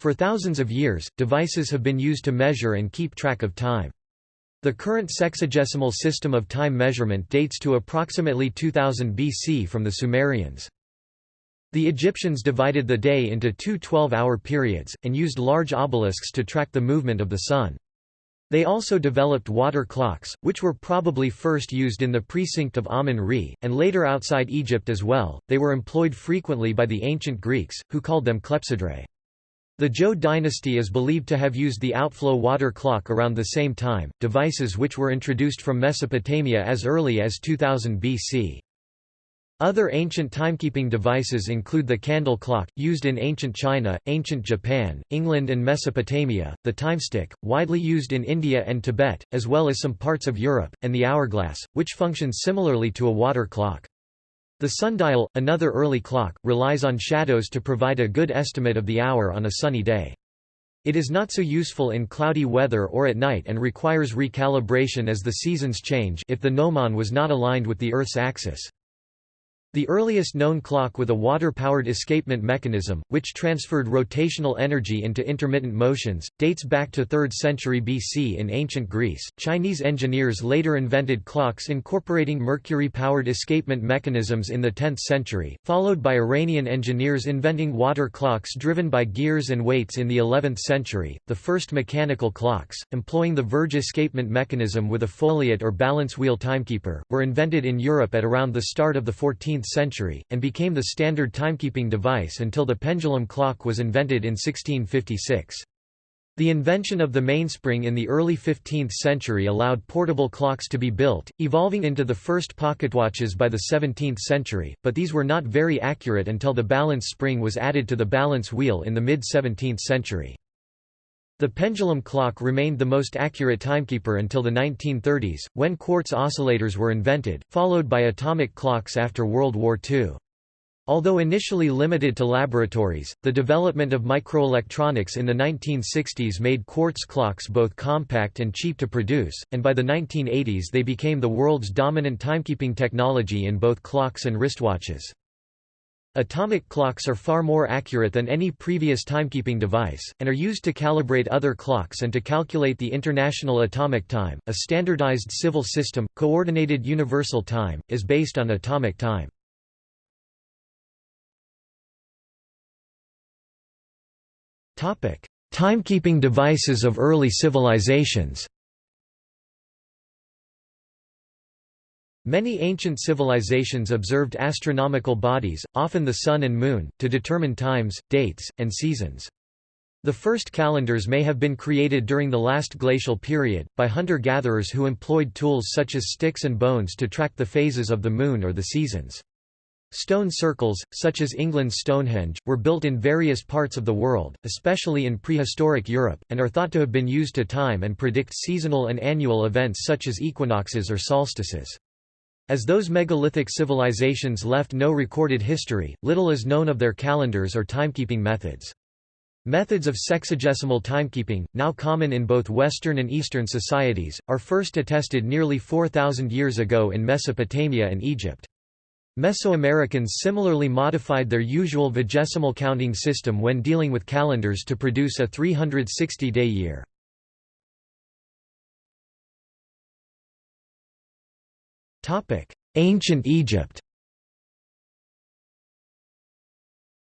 For thousands of years, devices have been used to measure and keep track of time. The current sexagesimal system of time measurement dates to approximately 2000 BC from the Sumerians. The Egyptians divided the day into two 12-hour periods, and used large obelisks to track the movement of the sun. They also developed water clocks, which were probably first used in the precinct of Amun-Re, and later outside Egypt as well. They were employed frequently by the ancient Greeks, who called them clepsydrae. The Zhou dynasty is believed to have used the outflow water clock around the same time, devices which were introduced from Mesopotamia as early as 2000 BC. Other ancient timekeeping devices include the candle clock, used in ancient China, ancient Japan, England and Mesopotamia, the timestick, widely used in India and Tibet, as well as some parts of Europe, and the hourglass, which functions similarly to a water clock. The sundial, another early clock, relies on shadows to provide a good estimate of the hour on a sunny day. It is not so useful in cloudy weather or at night and requires recalibration as the seasons change if the gnomon was not aligned with the Earth's axis. The earliest known clock with a water-powered escapement mechanism, which transferred rotational energy into intermittent motions, dates back to 3rd century BC in ancient Greece. Chinese engineers later invented clocks incorporating mercury-powered escapement mechanisms in the 10th century, followed by Iranian engineers inventing water clocks driven by gears and weights in the 11th century. The first mechanical clocks, employing the verge escapement mechanism with a foliot or balance wheel timekeeper, were invented in Europe at around the start of the 14th century, and became the standard timekeeping device until the pendulum clock was invented in 1656. The invention of the mainspring in the early 15th century allowed portable clocks to be built, evolving into the first pocketwatches by the 17th century, but these were not very accurate until the balance spring was added to the balance wheel in the mid-17th century. The pendulum clock remained the most accurate timekeeper until the 1930s, when quartz oscillators were invented, followed by atomic clocks after World War II. Although initially limited to laboratories, the development of microelectronics in the 1960s made quartz clocks both compact and cheap to produce, and by the 1980s they became the world's dominant timekeeping technology in both clocks and wristwatches. Atomic clocks are far more accurate than any previous timekeeping device, and are used to calibrate other clocks and to calculate the International Atomic Time. A standardized civil system, Coordinated Universal Time, is based on atomic time. Timekeeping devices of early civilizations Many ancient civilizations observed astronomical bodies, often the sun and moon, to determine times, dates, and seasons. The first calendars may have been created during the last glacial period, by hunter-gatherers who employed tools such as sticks and bones to track the phases of the moon or the seasons. Stone circles, such as England's Stonehenge, were built in various parts of the world, especially in prehistoric Europe, and are thought to have been used to time and predict seasonal and annual events such as equinoxes or solstices. As those megalithic civilizations left no recorded history, little is known of their calendars or timekeeping methods. Methods of sexagesimal timekeeping, now common in both Western and Eastern societies, are first attested nearly 4,000 years ago in Mesopotamia and Egypt. Mesoamericans similarly modified their usual vigesimal counting system when dealing with calendars to produce a 360-day year. Ancient Egypt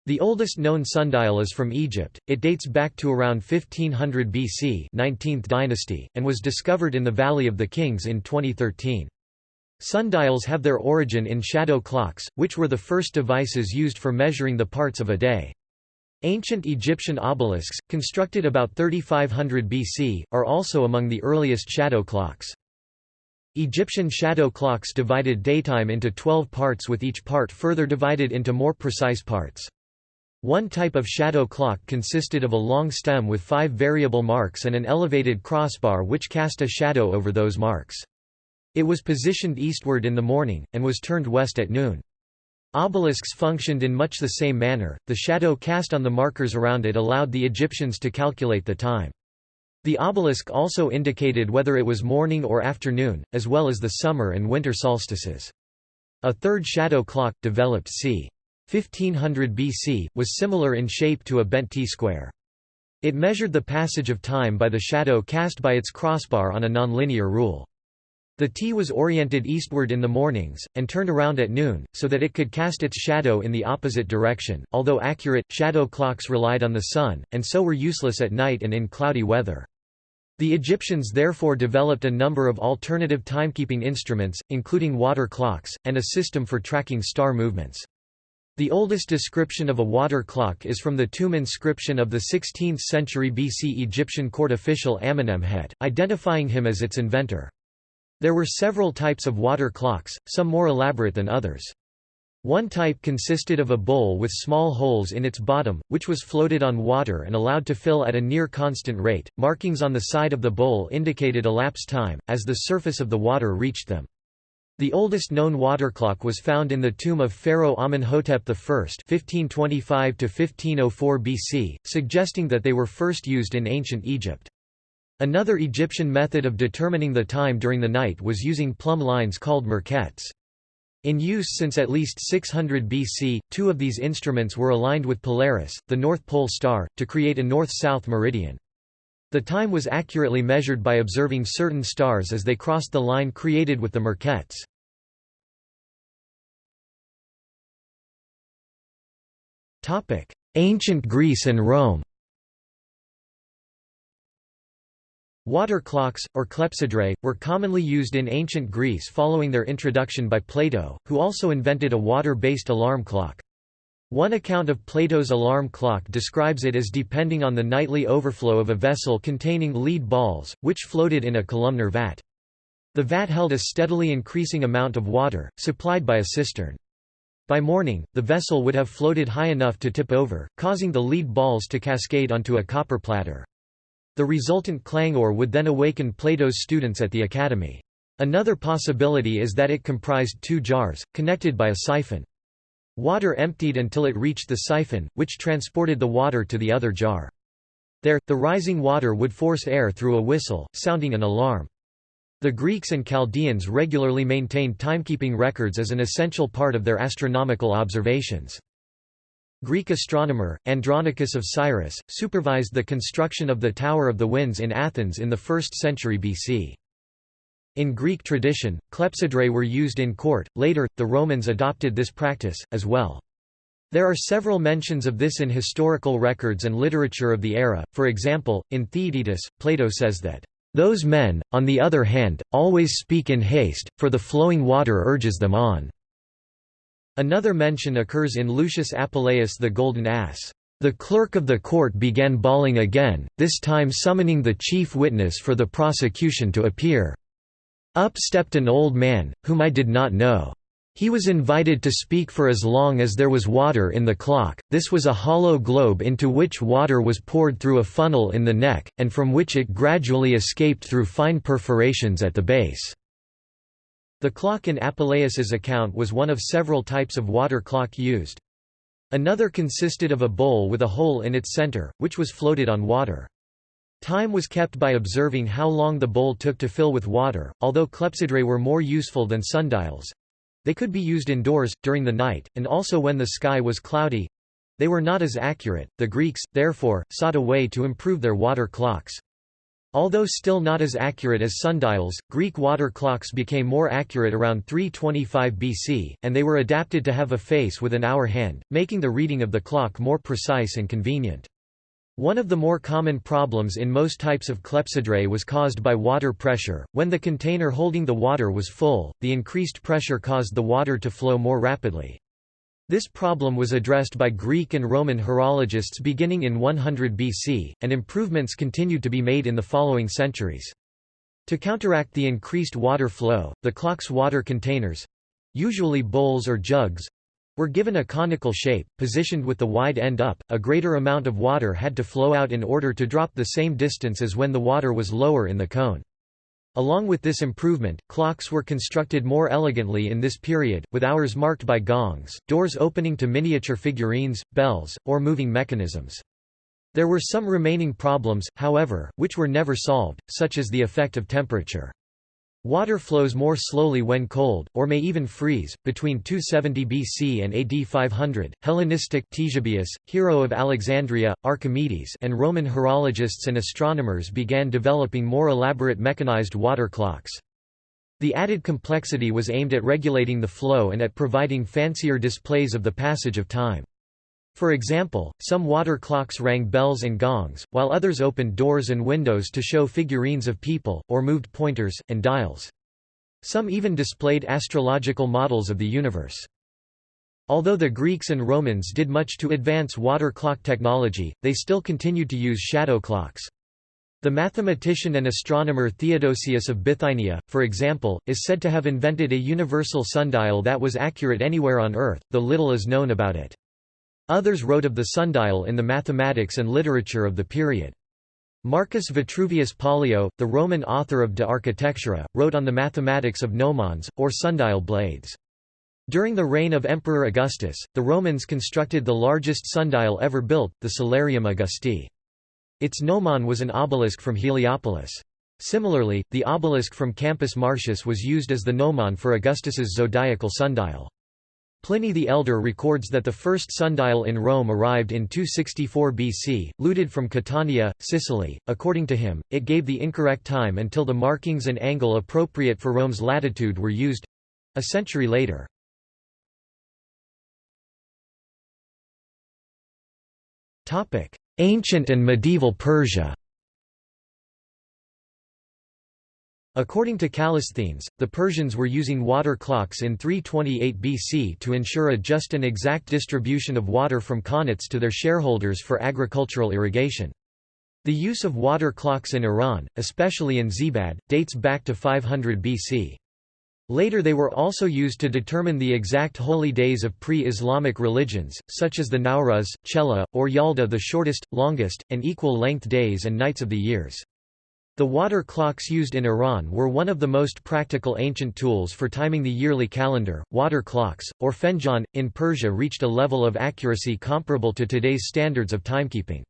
The oldest known sundial is from Egypt, it dates back to around 1500 BC 19th dynasty, and was discovered in the Valley of the Kings in 2013. Sundials have their origin in shadow clocks, which were the first devices used for measuring the parts of a day. Ancient Egyptian obelisks, constructed about 3500 BC, are also among the earliest shadow clocks. Egyptian shadow clocks divided daytime into 12 parts with each part further divided into more precise parts. One type of shadow clock consisted of a long stem with five variable marks and an elevated crossbar which cast a shadow over those marks. It was positioned eastward in the morning, and was turned west at noon. Obelisks functioned in much the same manner, the shadow cast on the markers around it allowed the Egyptians to calculate the time. The obelisk also indicated whether it was morning or afternoon, as well as the summer and winter solstices. A third shadow clock, developed c. 1500 BC, was similar in shape to a bent T-square. It measured the passage of time by the shadow cast by its crossbar on a nonlinear rule. The T was oriented eastward in the mornings, and turned around at noon, so that it could cast its shadow in the opposite direction. Although accurate, shadow clocks relied on the sun, and so were useless at night and in cloudy weather. The Egyptians therefore developed a number of alternative timekeeping instruments, including water clocks, and a system for tracking star movements. The oldest description of a water clock is from the tomb inscription of the 16th century BC Egyptian court official Amenemhet, identifying him as its inventor. There were several types of water clocks, some more elaborate than others. One type consisted of a bowl with small holes in its bottom, which was floated on water and allowed to fill at a near constant rate. Markings on the side of the bowl indicated elapsed time, as the surface of the water reached them. The oldest known water clock was found in the tomb of Pharaoh Amenhotep I (1525–1504 BC), suggesting that they were first used in ancient Egypt. Another Egyptian method of determining the time during the night was using plumb lines called merkhets. In use since at least 600 BC, two of these instruments were aligned with Polaris, the North Pole star, to create a north-south meridian. The time was accurately measured by observing certain stars as they crossed the line created with the Merkhets. Ancient Greece and Rome Water clocks, or clepsydrae, were commonly used in ancient Greece following their introduction by Plato, who also invented a water-based alarm clock. One account of Plato's alarm clock describes it as depending on the nightly overflow of a vessel containing lead balls, which floated in a columnar vat. The vat held a steadily increasing amount of water, supplied by a cistern. By morning, the vessel would have floated high enough to tip over, causing the lead balls to cascade onto a copper platter. The resultant clangor would then awaken Plato's students at the academy. Another possibility is that it comprised two jars, connected by a siphon. Water emptied until it reached the siphon, which transported the water to the other jar. There, the rising water would force air through a whistle, sounding an alarm. The Greeks and Chaldeans regularly maintained timekeeping records as an essential part of their astronomical observations. Greek astronomer, Andronicus of Cyrrhus, supervised the construction of the Tower of the Winds in Athens in the 1st century BC. In Greek tradition, clepsydrae were used in court, later, the Romans adopted this practice, as well. There are several mentions of this in historical records and literature of the era, for example, in Theaetetus, Plato says that, "...those men, on the other hand, always speak in haste, for the flowing water urges them on." Another mention occurs in Lucius Apuleius the Golden Ass. The clerk of the court began bawling again, this time summoning the chief witness for the prosecution to appear. Up stepped an old man, whom I did not know. He was invited to speak for as long as there was water in the clock. This was a hollow globe into which water was poured through a funnel in the neck, and from which it gradually escaped through fine perforations at the base. The clock in Apuleius's account was one of several types of water clock used. Another consisted of a bowl with a hole in its center, which was floated on water. Time was kept by observing how long the bowl took to fill with water, although clepsydrae were more useful than sundials. They could be used indoors, during the night, and also when the sky was cloudy. They were not as accurate. The Greeks, therefore, sought a way to improve their water clocks. Although still not as accurate as sundials, Greek water clocks became more accurate around 325 BC, and they were adapted to have a face with an hour hand, making the reading of the clock more precise and convenient. One of the more common problems in most types of clepsydrae was caused by water pressure. When the container holding the water was full, the increased pressure caused the water to flow more rapidly. This problem was addressed by Greek and Roman horologists beginning in 100 BC, and improvements continued to be made in the following centuries. To counteract the increased water flow, the clock's water containers—usually bowls or jugs, were given a conical shape, positioned with the wide end up, a greater amount of water had to flow out in order to drop the same distance as when the water was lower in the cone. Along with this improvement, clocks were constructed more elegantly in this period, with hours marked by gongs, doors opening to miniature figurines, bells, or moving mechanisms. There were some remaining problems, however, which were never solved, such as the effect of temperature. Water flows more slowly when cold, or may even freeze. Between 270 BC and AD 500, Hellenistic Ctesibius, hero of Alexandria, Archimedes, and Roman horologists and astronomers began developing more elaborate mechanized water clocks. The added complexity was aimed at regulating the flow and at providing fancier displays of the passage of time. For example, some water clocks rang bells and gongs, while others opened doors and windows to show figurines of people, or moved pointers, and dials. Some even displayed astrological models of the universe. Although the Greeks and Romans did much to advance water clock technology, they still continued to use shadow clocks. The mathematician and astronomer Theodosius of Bithynia, for example, is said to have invented a universal sundial that was accurate anywhere on Earth, though little is known about it. Others wrote of the sundial in the mathematics and literature of the period. Marcus Vitruvius Pollio, the Roman author of De Architectura, wrote on the mathematics of gnomons, or sundial blades. During the reign of Emperor Augustus, the Romans constructed the largest sundial ever built, the Solarium Augusti. Its gnomon was an obelisk from Heliopolis. Similarly, the obelisk from Campus Martius was used as the gnomon for Augustus's zodiacal sundial. Pliny the Elder records that the first sundial in Rome arrived in 264 BC, looted from Catania, Sicily. According to him, it gave the incorrect time until the markings and angle appropriate for Rome's latitude were used a century later. Ancient and medieval Persia According to Callisthenes, the Persians were using water clocks in 328 BC to ensure a just and exact distribution of water from qanats to their shareholders for agricultural irrigation. The use of water clocks in Iran, especially in Zibad, dates back to 500 BC. Later they were also used to determine the exact holy days of pre-Islamic religions, such as the Nowruz, Chela, or Yalda the shortest, longest, and equal-length days and nights of the years. The water clocks used in Iran were one of the most practical ancient tools for timing the yearly calendar. Water clocks, or fenjan, in Persia reached a level of accuracy comparable to today's standards of timekeeping.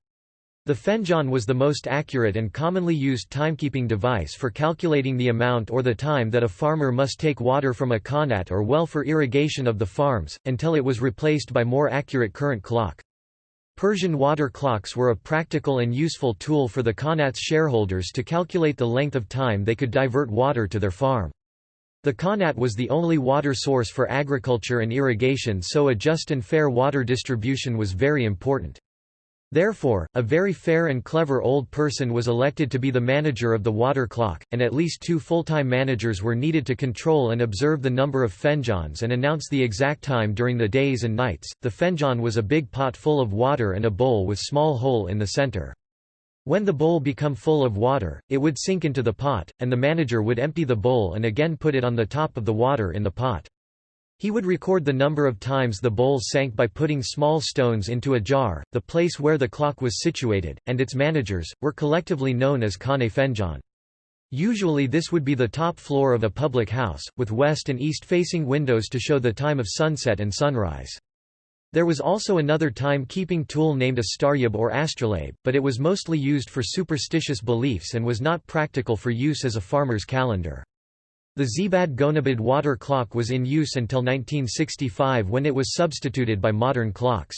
The fenjan was the most accurate and commonly used timekeeping device for calculating the amount or the time that a farmer must take water from a qanat or well for irrigation of the farms, until it was replaced by more accurate current clock. Persian water clocks were a practical and useful tool for the qanat's shareholders to calculate the length of time they could divert water to their farm. The qanat was the only water source for agriculture and irrigation so a just and fair water distribution was very important. Therefore, a very fair and clever old person was elected to be the manager of the water clock, and at least two full-time managers were needed to control and observe the number of fenjans and announce the exact time during the days and nights. The fenjan was a big pot full of water and a bowl with small hole in the center. When the bowl become full of water, it would sink into the pot, and the manager would empty the bowl and again put it on the top of the water in the pot. He would record the number of times the bowl sank by putting small stones into a jar, the place where the clock was situated, and its managers, were collectively known as Khane Fenjan. Usually this would be the top floor of a public house, with west and east-facing windows to show the time of sunset and sunrise. There was also another time-keeping tool named a staryab or astrolabe, but it was mostly used for superstitious beliefs and was not practical for use as a farmer's calendar. The Zibad Gonabad water clock was in use until 1965 when it was substituted by modern clocks.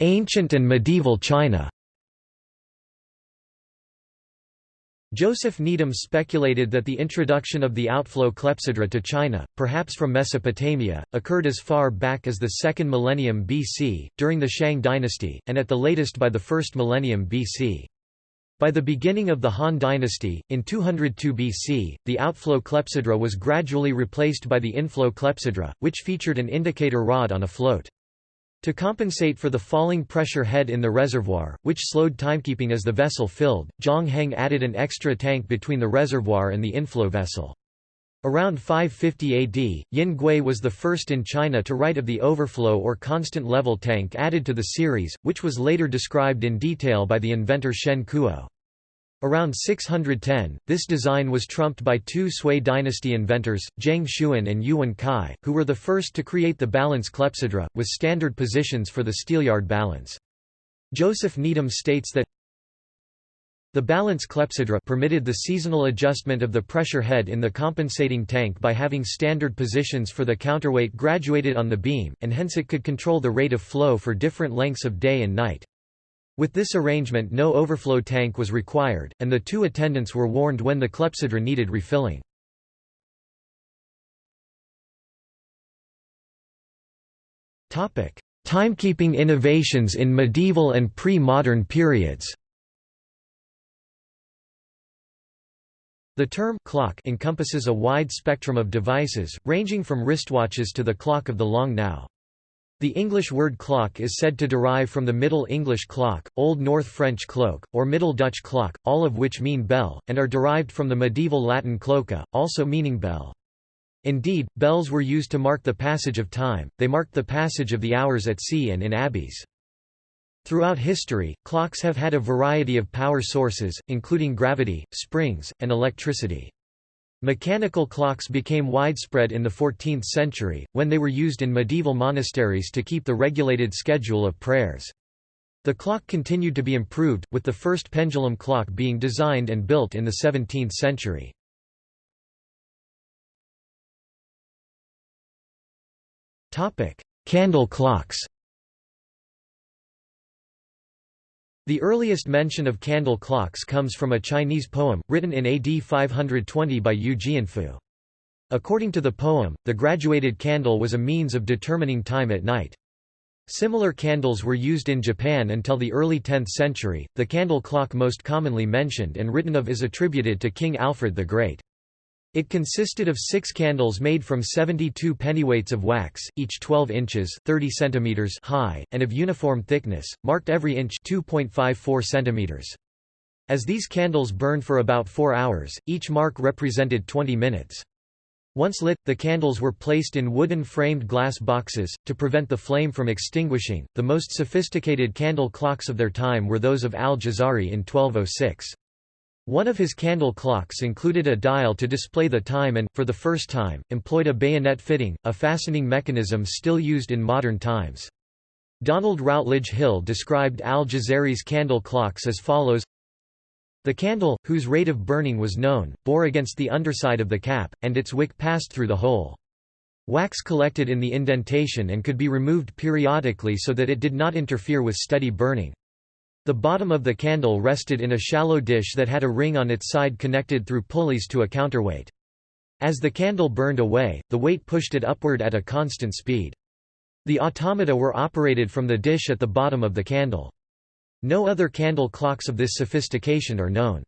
Ancient and medieval China Joseph Needham speculated that the introduction of the outflow clepsydra to China, perhaps from Mesopotamia, occurred as far back as the 2nd millennium BC, during the Shang dynasty, and at the latest by the 1st millennium BC. By the beginning of the Han dynasty, in 202 BC, the outflow clepsydra was gradually replaced by the inflow clepsydra, which featured an indicator rod on a float. To compensate for the falling pressure head in the reservoir, which slowed timekeeping as the vessel filled, Zhang Heng added an extra tank between the reservoir and the inflow vessel. Around 550 AD, Yin Gui was the first in China to write of the overflow or constant level tank added to the series, which was later described in detail by the inventor Shen Kuo. Around 610, this design was trumped by two Sui dynasty inventors, Zheng Xuan and Yuwen Kai, who were the first to create the balance clepsydra, with standard positions for the steelyard balance. Joseph Needham states that The balance clepsydra permitted the seasonal adjustment of the pressure head in the compensating tank by having standard positions for the counterweight graduated on the beam, and hence it could control the rate of flow for different lengths of day and night. With this arrangement no overflow tank was required, and the two attendants were warned when the clepsydra needed refilling. Timekeeping innovations in medieval and pre-modern periods The term clock encompasses a wide spectrum of devices, ranging from wristwatches to the clock of the long now. The English word clock is said to derive from the Middle English clock, Old North French cloak, or Middle Dutch clock, all of which mean bell, and are derived from the medieval Latin cloca, also meaning bell. Indeed, bells were used to mark the passage of time, they marked the passage of the hours at sea and in abbeys. Throughout history, clocks have had a variety of power sources, including gravity, springs, and electricity. Mechanical clocks became widespread in the 14th century, when they were used in medieval monasteries to keep the regulated schedule of prayers. The clock continued to be improved, with the first pendulum clock being designed and built in the 17th century. Candle clocks The earliest mention of candle clocks comes from a Chinese poem, written in AD 520 by Yu Jianfu. According to the poem, the graduated candle was a means of determining time at night. Similar candles were used in Japan until the early 10th century. The candle clock most commonly mentioned and written of is attributed to King Alfred the Great. It consisted of six candles made from 72 pennyweights of wax, each 12 inches 30 centimeters high, and of uniform thickness, marked every inch 2.54 centimeters. As these candles burned for about four hours, each mark represented 20 minutes. Once lit, the candles were placed in wooden framed glass boxes, to prevent the flame from extinguishing. The most sophisticated candle clocks of their time were those of al-Jazari in 1206. One of his candle clocks included a dial to display the time and, for the first time, employed a bayonet fitting, a fastening mechanism still used in modern times. Donald Routledge Hill described al-Jazari's candle clocks as follows The candle, whose rate of burning was known, bore against the underside of the cap, and its wick passed through the hole. Wax collected in the indentation and could be removed periodically so that it did not interfere with steady burning. The bottom of the candle rested in a shallow dish that had a ring on its side connected through pulleys to a counterweight. As the candle burned away, the weight pushed it upward at a constant speed. The automata were operated from the dish at the bottom of the candle. No other candle clocks of this sophistication are known.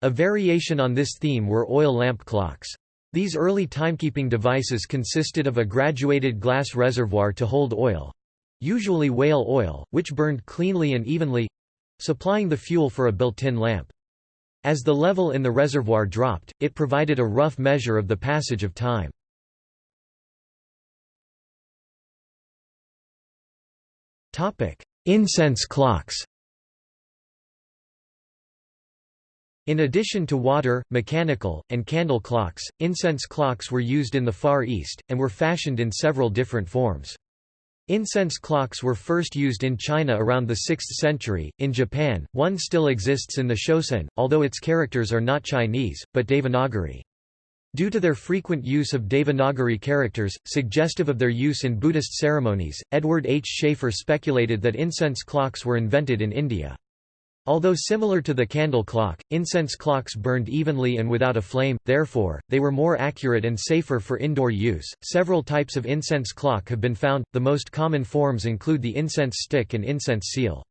A variation on this theme were oil lamp clocks. These early timekeeping devices consisted of a graduated glass reservoir to hold oil, usually whale oil, which burned cleanly and evenly—supplying the fuel for a built-in lamp. As the level in the reservoir dropped, it provided a rough measure of the passage of time. Incense clocks In addition to water, mechanical, and candle clocks, incense clocks were used in the Far East, and were fashioned in several different forms. Incense clocks were first used in China around the 6th century. In Japan, one still exists in the Shōsōin, although its characters are not Chinese, but Devanagari. Due to their frequent use of Devanagari characters, suggestive of their use in Buddhist ceremonies, Edward H. Schafer speculated that incense clocks were invented in India. Although similar to the candle clock, incense clocks burned evenly and without a flame, therefore, they were more accurate and safer for indoor use. Several types of incense clock have been found, the most common forms include the incense stick and incense seal.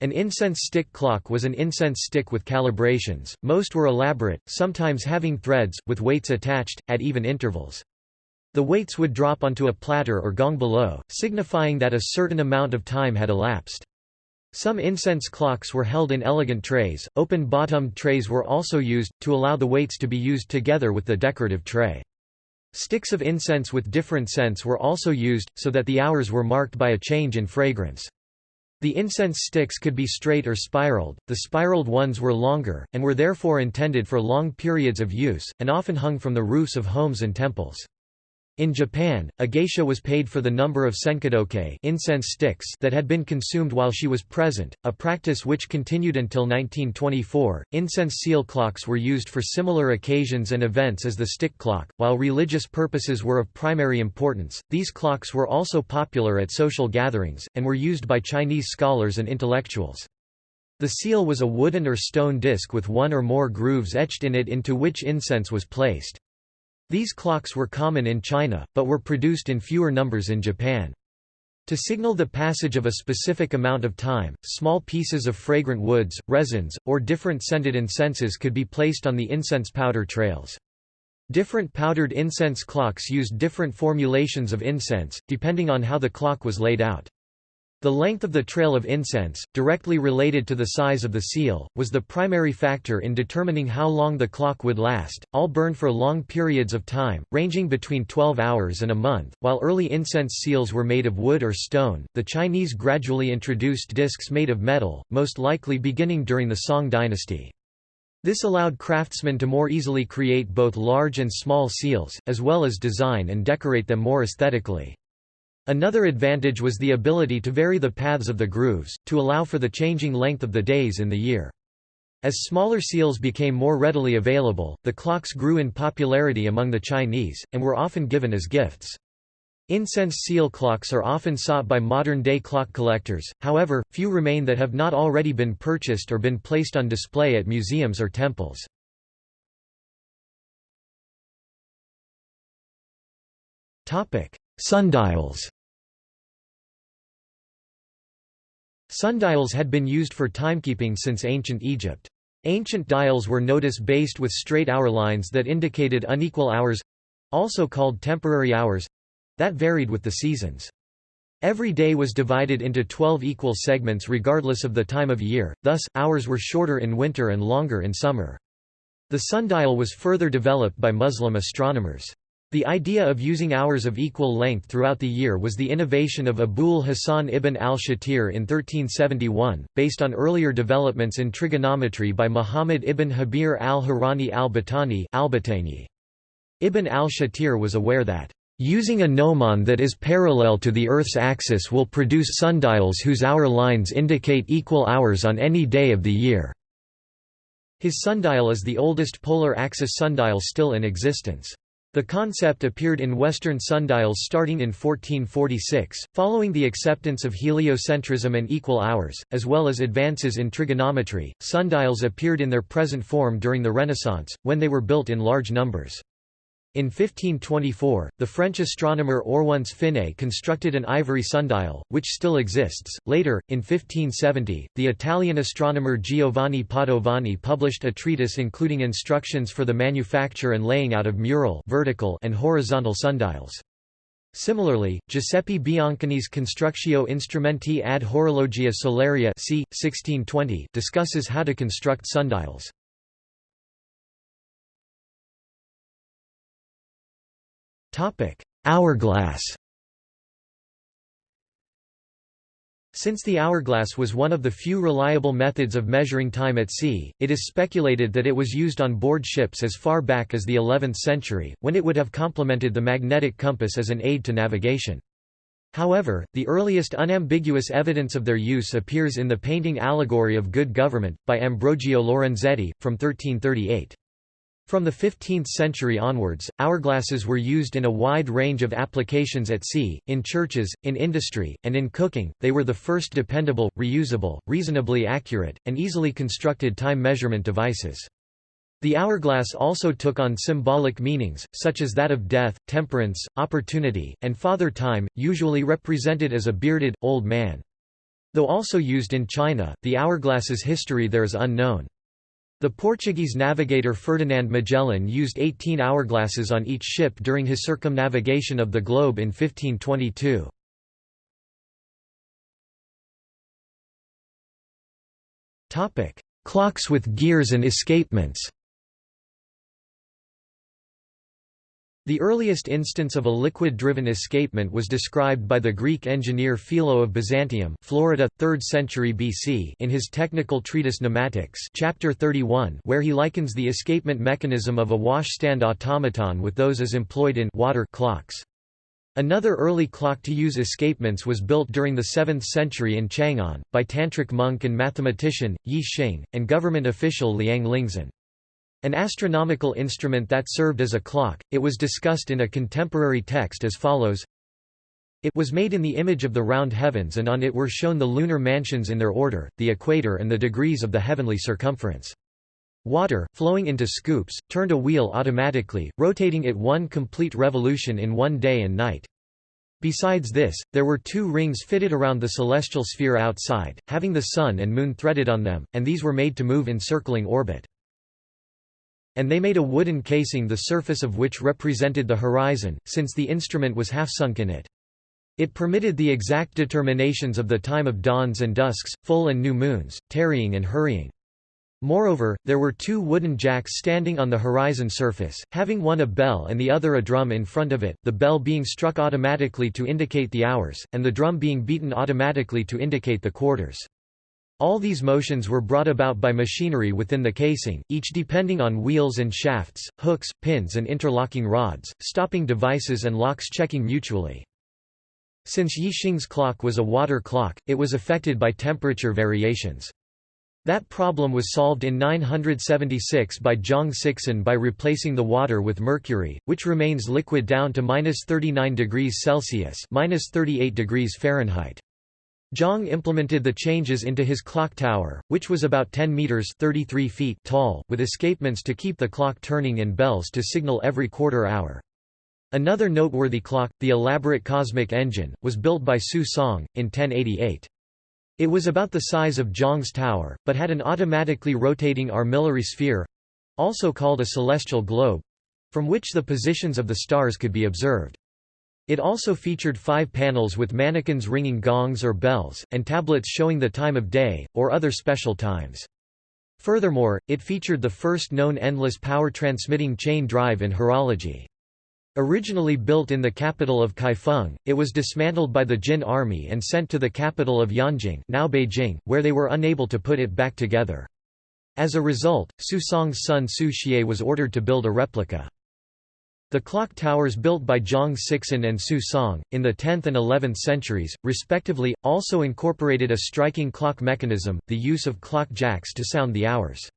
An incense stick clock was an incense stick with calibrations, most were elaborate, sometimes having threads, with weights attached, at even intervals. The weights would drop onto a platter or gong below, signifying that a certain amount of time had elapsed. Some incense clocks were held in elegant trays, open-bottomed trays were also used, to allow the weights to be used together with the decorative tray. Sticks of incense with different scents were also used, so that the hours were marked by a change in fragrance. The incense sticks could be straight or spiraled, the spiraled ones were longer, and were therefore intended for long periods of use, and often hung from the roofs of homes and temples. In Japan, a geisha was paid for the number of senkōdokei incense sticks that had been consumed while she was present, a practice which continued until 1924. Incense seal clocks were used for similar occasions and events as the stick clock, while religious purposes were of primary importance. These clocks were also popular at social gatherings, and were used by Chinese scholars and intellectuals. The seal was a wooden or stone disc with one or more grooves etched in it into which incense was placed. These clocks were common in China, but were produced in fewer numbers in Japan. To signal the passage of a specific amount of time, small pieces of fragrant woods, resins, or different scented incenses could be placed on the incense powder trails. Different powdered incense clocks used different formulations of incense, depending on how the clock was laid out. The length of the trail of incense, directly related to the size of the seal, was the primary factor in determining how long the clock would last. All burned for long periods of time, ranging between 12 hours and a month. While early incense seals were made of wood or stone, the Chinese gradually introduced discs made of metal, most likely beginning during the Song dynasty. This allowed craftsmen to more easily create both large and small seals, as well as design and decorate them more aesthetically. Another advantage was the ability to vary the paths of the grooves, to allow for the changing length of the days in the year. As smaller seals became more readily available, the clocks grew in popularity among the Chinese, and were often given as gifts. Incense seal clocks are often sought by modern-day clock collectors, however, few remain that have not already been purchased or been placed on display at museums or temples. Sundials Sundials had been used for timekeeping since ancient Egypt. Ancient dials were nodus-based with straight hour lines that indicated unequal hours—also called temporary hours—that varied with the seasons. Every day was divided into 12 equal segments regardless of the time of year, thus, hours were shorter in winter and longer in summer. The sundial was further developed by Muslim astronomers. The idea of using hours of equal length throughout the year was the innovation of Abul Hasan ibn al-Shatir in 1371, based on earlier developments in trigonometry by Muhammad ibn Jabir al-Harrani al-Battani Ibn al-Shatir was aware that, "...using a gnomon that is parallel to the Earth's axis will produce sundials whose hour lines indicate equal hours on any day of the year." His sundial is the oldest polar axis sundial still in existence. The concept appeared in Western sundials starting in 1446, following the acceptance of heliocentrism and equal hours, as well as advances in trigonometry. Sundials appeared in their present form during the Renaissance, when they were built in large numbers. In 1524, the French astronomer Oronce Finé constructed an ivory sundial, which still exists. Later, in 1570, the Italian astronomer Giovanni Padovani published a treatise including instructions for the manufacture and laying out of mural vertical and horizontal sundials. Similarly, Giuseppe Biancani's Constructio Instrumenti ad Horologia Solaria c. 1620 discusses how to construct sundials. Hourglass Since the hourglass was one of the few reliable methods of measuring time at sea, it is speculated that it was used on board ships as far back as the 11th century, when it would have complemented the magnetic compass as an aid to navigation. However, the earliest unambiguous evidence of their use appears in the painting Allegory of Good Government, by Ambrogio Lorenzetti, from 1338. From the 15th century onwards, hourglasses were used in a wide range of applications at sea, in churches, in industry, and in cooking. They were the first dependable, reusable, reasonably accurate, and easily constructed time measurement devices. The hourglass also took on symbolic meanings, such as that of death, temperance, opportunity, and father time, usually represented as a bearded, old man. Though also used in China, the hourglass's history there is unknown. The Portuguese navigator Ferdinand Magellan used 18 hourglasses on each ship during his circumnavigation of the globe in 1522. Clocks with gears and escapements The earliest instance of a liquid-driven escapement was described by the Greek engineer Philo of Byzantium Florida, 3rd century BC in his technical treatise Pneumatics chapter 31 where he likens the escapement mechanism of a washstand automaton with those as employed in water clocks. Another early clock to use escapements was built during the 7th century in Chang'an, by tantric monk and mathematician, Yi Xing, and government official Liang Lingzhen. An astronomical instrument that served as a clock, it was discussed in a contemporary text as follows It was made in the image of the round heavens and on it were shown the lunar mansions in their order, the equator and the degrees of the heavenly circumference. Water, flowing into scoops, turned a wheel automatically, rotating it one complete revolution in one day and night. Besides this, there were two rings fitted around the celestial sphere outside, having the Sun and Moon threaded on them, and these were made to move in circling orbit. And they made a wooden casing the surface of which represented the horizon, since the instrument was half sunk in it. It permitted the exact determinations of the time of dawns and dusks, full and new moons, tarrying and hurrying. Moreover, there were two wooden jacks standing on the horizon surface, having one a bell and the other a drum in front of it, the bell being struck automatically to indicate the hours, and the drum being beaten automatically to indicate the quarters. All these motions were brought about by machinery within the casing, each depending on wheels and shafts, hooks, pins and interlocking rods, stopping devices and locks checking mutually. Since Yi Xing's clock was a water clock, it was affected by temperature variations. That problem was solved in 976 by Zhang Sixun by replacing the water with mercury, which remains liquid down to minus 39 degrees Celsius minus 38 degrees Fahrenheit. Zhang implemented the changes into his clock tower, which was about 10 meters 33 feet tall, with escapements to keep the clock turning and bells to signal every quarter hour. Another noteworthy clock, the elaborate cosmic engine, was built by Su Song, in 1088. It was about the size of Zhang's tower, but had an automatically rotating armillary sphere—also called a celestial globe—from which the positions of the stars could be observed. It also featured five panels with mannequins ringing gongs or bells, and tablets showing the time of day, or other special times. Furthermore, it featured the first known endless power transmitting chain drive in horology. Originally built in the capital of Kaifeng, it was dismantled by the Jin army and sent to the capital of Yanjing now Beijing, where they were unable to put it back together. As a result, Su Song's son Su Xie was ordered to build a replica. The clock towers built by Zhang Sixun and Su Song, in the 10th and 11th centuries, respectively, also incorporated a striking clock mechanism, the use of clock jacks to sound the hours.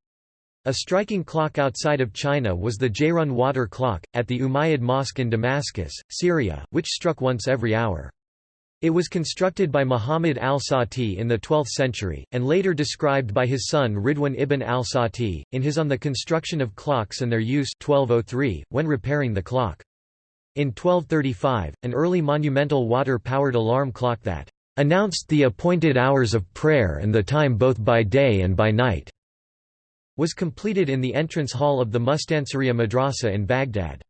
A striking clock outside of China was the Jayrun water clock, at the Umayyad Mosque in Damascus, Syria, which struck once every hour. It was constructed by Muhammad al-Sati in the 12th century, and later described by his son Ridwan ibn al-Sati, in his On the Construction of Clocks and Their Use 1203, when repairing the clock. In 1235, an early monumental water-powered alarm clock that announced the appointed hours of prayer and the time both by day and by night was completed in the entrance hall of the Mustansiriya Madrasa in Baghdad.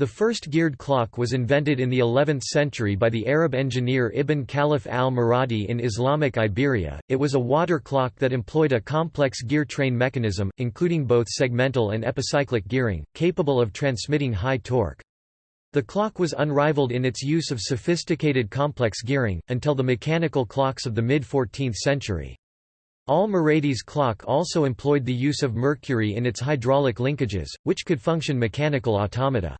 The first geared clock was invented in the 11th century by the Arab engineer Ibn Khalaf al-Muradi in Islamic Iberia. It was a water clock that employed a complex gear train mechanism, including both segmental and epicyclic gearing, capable of transmitting high torque. The clock was unrivaled in its use of sophisticated complex gearing, until the mechanical clocks of the mid-14th century. Al-Muradi's clock also employed the use of mercury in its hydraulic linkages, which could function mechanical automata.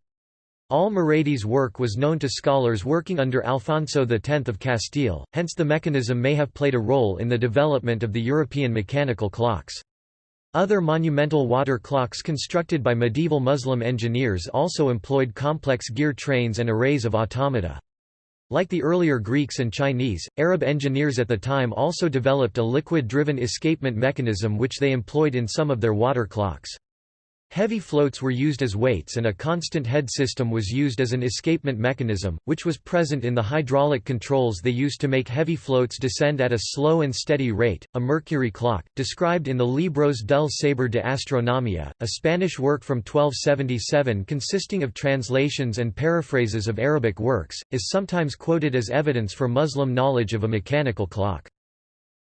Al-Muradi's work was known to scholars working under Alfonso X of Castile, hence the mechanism may have played a role in the development of the European mechanical clocks. Other monumental water clocks constructed by medieval Muslim engineers also employed complex gear trains and arrays of automata. Like the earlier Greeks and Chinese, Arab engineers at the time also developed a liquid-driven escapement mechanism which they employed in some of their water clocks. Heavy floats were used as weights and a constant head system was used as an escapement mechanism, which was present in the hydraulic controls they used to make heavy floats descend at a slow and steady rate. A mercury clock, described in the Libros del Saber de Astronomía, a Spanish work from 1277 consisting of translations and paraphrases of Arabic works, is sometimes quoted as evidence for Muslim knowledge of a mechanical clock.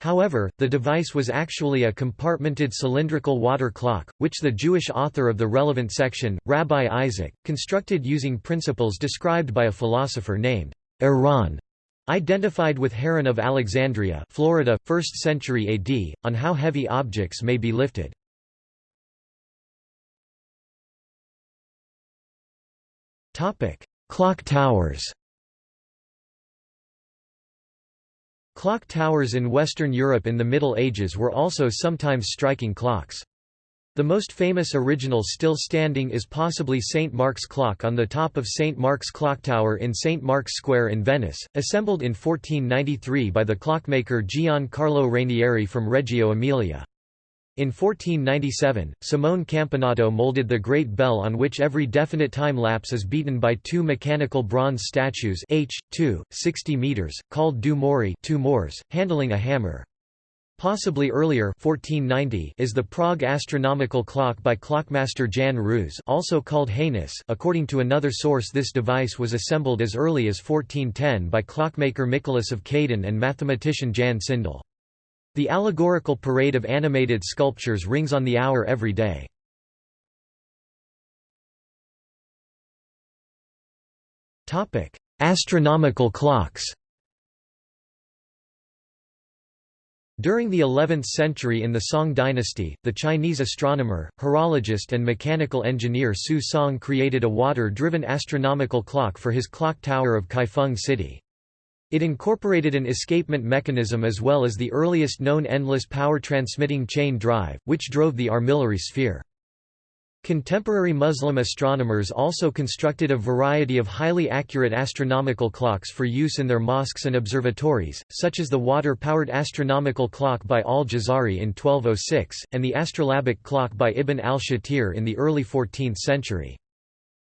However, the device was actually a compartmented cylindrical water clock, which the Jewish author of the relevant section, Rabbi Isaac, constructed using principles described by a philosopher named Iran, identified with Heron of Alexandria Florida, 1st century AD, on how heavy objects may be lifted. Clock towers Clock towers in Western Europe in the Middle Ages were also sometimes striking clocks. The most famous original still standing is possibly St. Mark's clock on the top of St. Mark's Clock Tower in St. Mark's Square in Venice, assembled in 1493 by the clockmaker Gian Carlo Rainieri from Reggio Emilia. In 1497, Simone Campanato molded the great bell on which every definite time lapse is beaten by two mechanical bronze statues h. 2, 60 meters, called due mori two Moors, handling a hammer. Possibly earlier 1490 is the Prague astronomical clock by clockmaster Jan Ruse also called Janus. According to another source this device was assembled as early as 1410 by clockmaker Nicholas of Kadaň and mathematician Jan Sindel. The allegorical parade of animated sculptures rings on the hour every day. Astronomical clocks During the 11th century in the Song dynasty, the Chinese astronomer, horologist and mechanical engineer Su Song created a water-driven astronomical clock for his clock tower of Kaifeng City. It incorporated an escapement mechanism as well as the earliest known endless power transmitting chain drive, which drove the armillary sphere. Contemporary Muslim astronomers also constructed a variety of highly accurate astronomical clocks for use in their mosques and observatories, such as the water-powered astronomical clock by al-Jazari in 1206, and the astrolabic clock by Ibn al-Shatir in the early 14th century.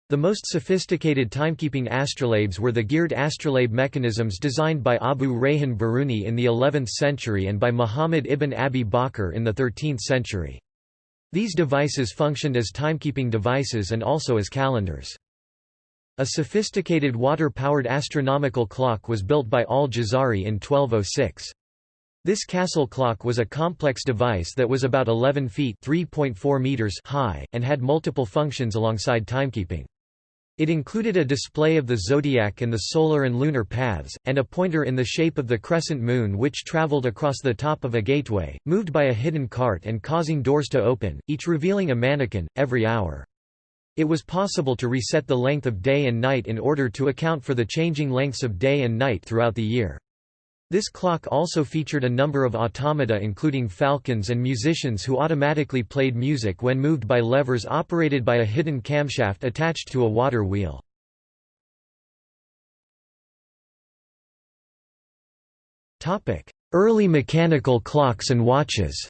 The most sophisticated timekeeping astrolabes were the geared astrolabe mechanisms designed by Abu Rayhan Biruni in the 11th century and by Muhammad ibn Abi Bakr in the 13th century. These devices functioned as timekeeping devices and also as calendars. A sophisticated water-powered astronomical clock was built by al-Jazari in 1206. This castle clock was a complex device that was about 11 feet meters high, and had multiple functions alongside timekeeping. It included a display of the zodiac and the solar and lunar paths, and a pointer in the shape of the crescent moon which traveled across the top of a gateway, moved by a hidden cart and causing doors to open, each revealing a mannequin, every hour. It was possible to reset the length of day and night in order to account for the changing lengths of day and night throughout the year. This clock also featured a number of automata including falcons and musicians who automatically played music when moved by levers operated by a hidden camshaft attached to a water wheel. Early mechanical clocks and watches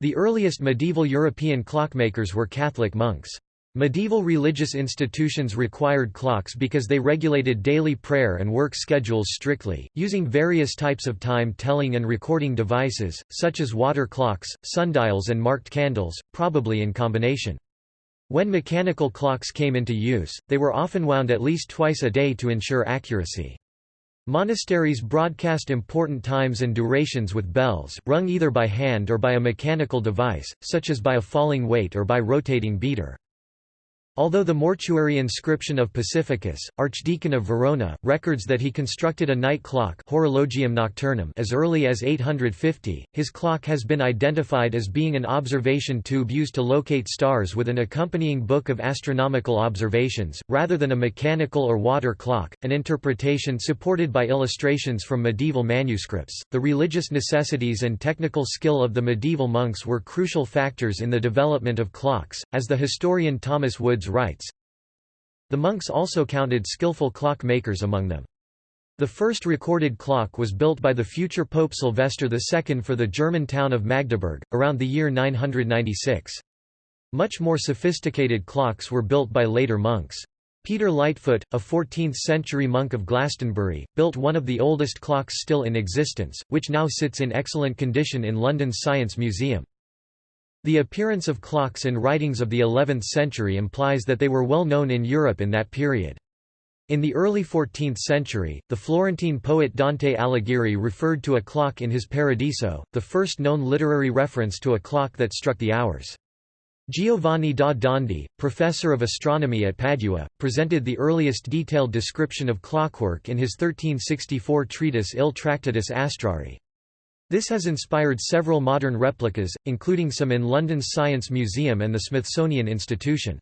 The earliest medieval European clockmakers were Catholic monks. Medieval religious institutions required clocks because they regulated daily prayer and work schedules strictly, using various types of time-telling and recording devices, such as water clocks, sundials and marked candles, probably in combination. When mechanical clocks came into use, they were often wound at least twice a day to ensure accuracy. Monasteries broadcast important times and durations with bells, rung either by hand or by a mechanical device, such as by a falling weight or by rotating beater. Although the mortuary inscription of Pacificus, Archdeacon of Verona, records that he constructed a night clock Horologium Nocturnum as early as 850, his clock has been identified as being an observation tube used to locate stars with an accompanying book of astronomical observations, rather than a mechanical or water clock, an interpretation supported by illustrations from medieval manuscripts. The religious necessities and technical skill of the medieval monks were crucial factors in the development of clocks, as the historian Thomas Woods writes, The monks also counted skillful clock makers among them. The first recorded clock was built by the future Pope Sylvester II for the German town of Magdeburg, around the year 996. Much more sophisticated clocks were built by later monks. Peter Lightfoot, a 14th-century monk of Glastonbury, built one of the oldest clocks still in existence, which now sits in excellent condition in London's Science Museum. The appearance of clocks in writings of the 11th century implies that they were well known in Europe in that period. In the early 14th century, the Florentine poet Dante Alighieri referred to a clock in his Paradiso, the first known literary reference to a clock that struck the hours. Giovanni da Dondi, professor of astronomy at Padua, presented the earliest detailed description of clockwork in his 1364 treatise Il Tractatus Astrarii. This has inspired several modern replicas, including some in London's Science Museum and the Smithsonian Institution.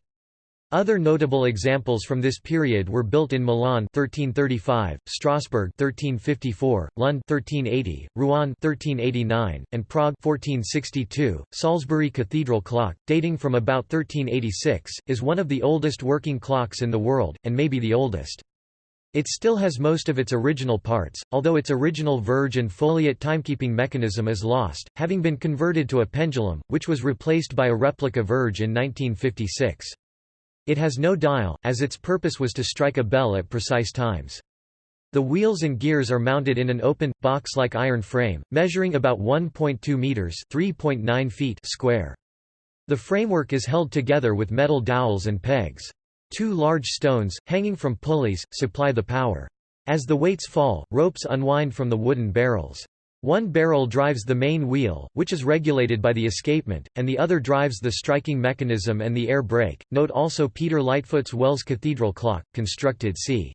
Other notable examples from this period were built in Milan 1335, Strasbourg 1354, Lund 1380, Rouen 1389, and Prague 1462. Salisbury Cathedral clock, dating from about 1386, is one of the oldest working clocks in the world, and may be the oldest. It still has most of its original parts, although its original verge and foliot timekeeping mechanism is lost, having been converted to a pendulum, which was replaced by a replica verge in 1956. It has no dial, as its purpose was to strike a bell at precise times. The wheels and gears are mounted in an open, box-like iron frame, measuring about 1.2 meters (3.9 feet) square. The framework is held together with metal dowels and pegs. Two large stones, hanging from pulleys, supply the power. As the weights fall, ropes unwind from the wooden barrels. One barrel drives the main wheel, which is regulated by the escapement, and the other drives the striking mechanism and the air brake. Note also Peter Lightfoot's Wells Cathedral clock, constructed c.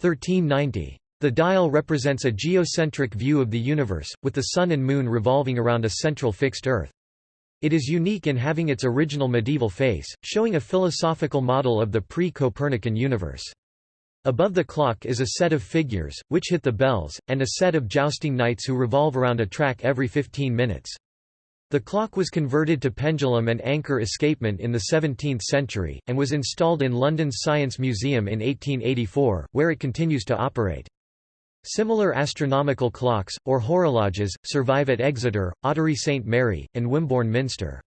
1390. The dial represents a geocentric view of the universe, with the Sun and Moon revolving around a central fixed Earth. It is unique in having its original medieval face, showing a philosophical model of the pre-Copernican universe. Above the clock is a set of figures, which hit the bells, and a set of jousting knights who revolve around a track every 15 minutes. The clock was converted to pendulum and anchor escapement in the 17th century, and was installed in London's Science Museum in 1884, where it continues to operate. Similar astronomical clocks, or horologes, survive at Exeter, Ottery St Mary, and Wimborne Minster.